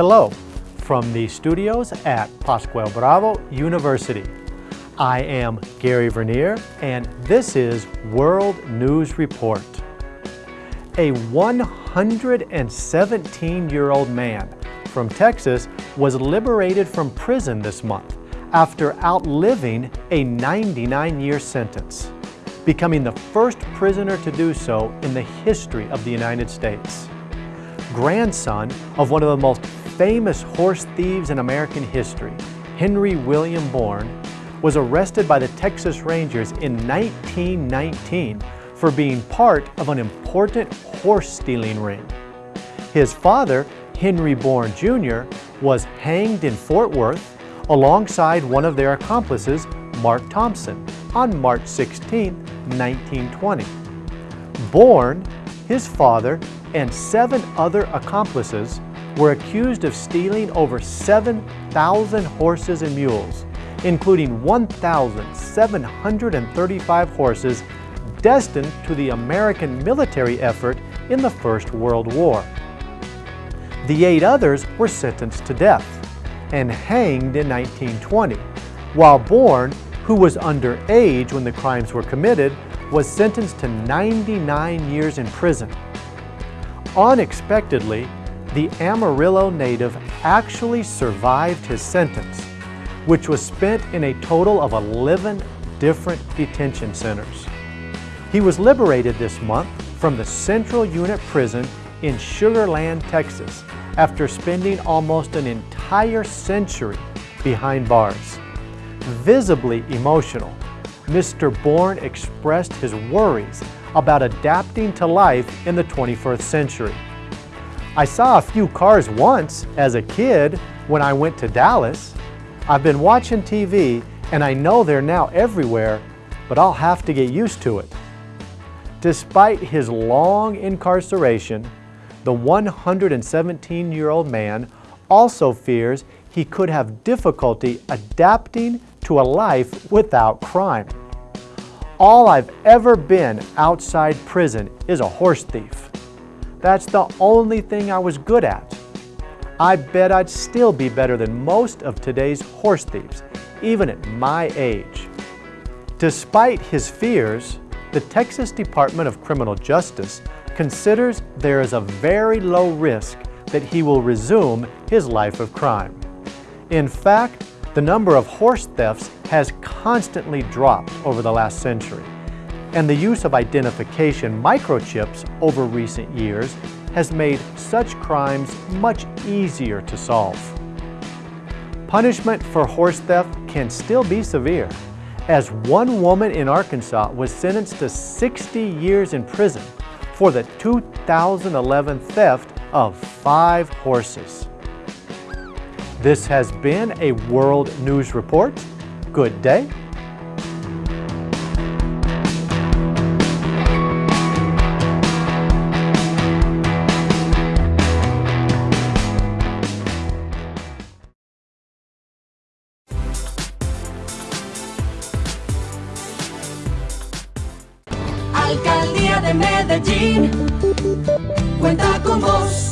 Hello from the studios at Pascual Bravo University. I am Gary Vernier and this is World News Report. A 117-year-old man from Texas was liberated from prison this month after outliving a 99-year sentence, becoming the first prisoner to do so in the history of the United States. Grandson of one of the most famous horse thieves in American history, Henry William Bourne, was arrested by the Texas Rangers in 1919 for being part of an important horse stealing ring. His father, Henry Bourne Jr., was hanged in Fort Worth alongside one of their accomplices, Mark Thompson, on March 16, 1920. Bourne, his father, and seven other accomplices were accused of stealing over 7,000 horses and mules, including 1,735 horses destined to the American military effort in the First World War. The eight others were sentenced to death and hanged in 1920, while Bourne, who was underage when the crimes were committed, was sentenced to 99 years in prison. Unexpectedly, the Amarillo native actually survived his sentence, which was spent in a total of 11 different detention centers. He was liberated this month from the Central Unit Prison in Sugar Land, Texas, after spending almost an entire century behind bars. Visibly emotional, Mr. Bourne expressed his worries about adapting to life in the 21st century. I saw a few cars once as a kid when I went to Dallas. I've been watching TV and I know they're now everywhere, but I'll have to get used to it. Despite his long incarceration, the 117-year-old man also fears he could have difficulty adapting to a life without crime. All I've ever been outside prison is a horse thief. That's the only thing I was good at. I bet I'd still be better than most of today's horse thieves, even at my age. Despite his fears, the Texas Department of Criminal Justice considers there is a very low risk that he will resume his life of crime. In fact, the number of horse thefts has constantly dropped over the last century, and the use of identification microchips over recent years has made such crimes much easier to solve. Punishment for horse theft can still be severe, as one woman in Arkansas was sentenced to 60 years in prison for the 2011 theft of five horses. This has been a World News Report. Good day. Alcaldía de Medellín cuenta con vos.